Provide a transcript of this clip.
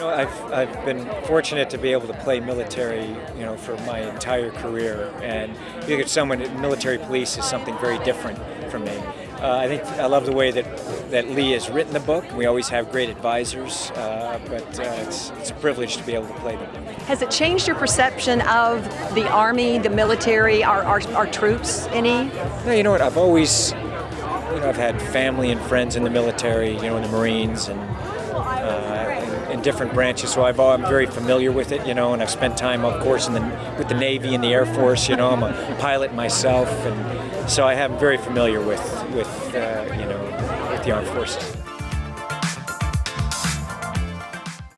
know, I've, I've been fortunate to be able to play military, you know, for my entire career. And you get someone, military police is something very different from me. Uh, I think I love the way that, that Lee has written the book. We always have great advisors, uh, but uh, it's, it's a privilege to be able to play them. Has it changed your perception of the Army, the military, our, our, our troops any? No, you know what, I've always, you know, I've had family and friends in the military, you know, in the Marines and uh, in, different branches, so I've, I'm very familiar with it, you know, and I've spent time, of course, in the, with the Navy and the Air Force, you know, I'm a pilot myself, and so I am very familiar with, with uh, you know, with the armed forces.